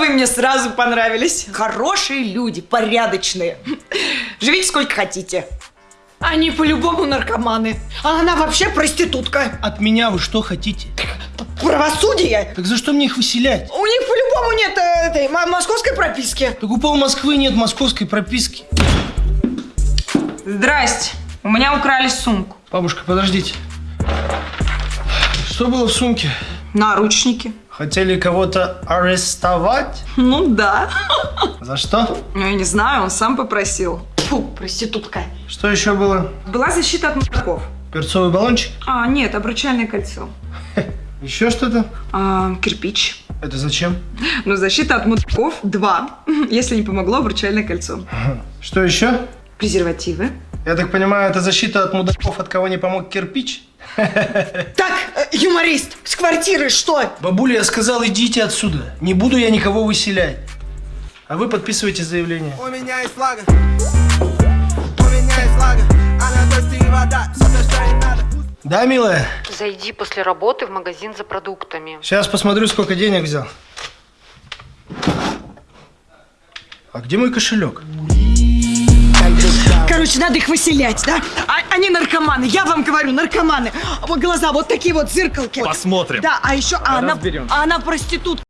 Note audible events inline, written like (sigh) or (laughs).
вы мне сразу понравились. Хорошие люди, порядочные. Живите сколько хотите. Они по-любому наркоманы. А она вообще проститутка. От меня вы что хотите? Правосудие. Так за что мне их выселять? У них по-любому нет э, этой мо- московской прописки. Так у пол Москвы нет московской прописки. Здрасте. У меня украли сумку. Бабушка, подождите. Что было в сумке? Наручники. Хотели кого-то арестовать? Ну да. За что? Ну, я не знаю, он сам попросил. Фу, проститутка. Что еще было? Была защита от мудаков. Перцовый баллончик? А, нет, обручальное кольцо. Еще что-то? А, кирпич. Это зачем? Ну, защита от мудаков два. (laughs) Если не помогло, обручальное кольцо. Что еще? Презервативы. Я так понимаю, это защита от мудаков, от кого не помог кирпич? Так, э, юморист, с квартиры что? Бабуля, я сказал, идите отсюда. Не буду я никого выселять. А вы подписывайте заявление. У меня есть флага. У меня есть флага. Она дождь и вода. Все то, что ей надо. Да, милая? Зайди после работы в магазин за продуктами. Сейчас посмотрю, сколько денег взял. А где мой кошелек? Короче, надо их выселять, да? А- они наркоманы, я вам говорю, наркоманы. Вот глаза, вот такие вот зеркалки. Посмотрим. Да, а еще а она, Разберемся. а она проститутка.